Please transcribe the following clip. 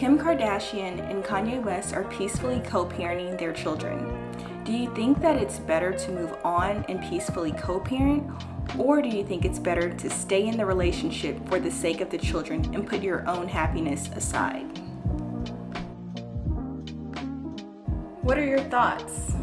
Kim Kardashian and Kanye West are peacefully co-parenting their children. Do you think that it's better to move on and peacefully co-parent? Or do you think it's better to stay in the relationship for the sake of the children and put your own happiness aside? What are your thoughts?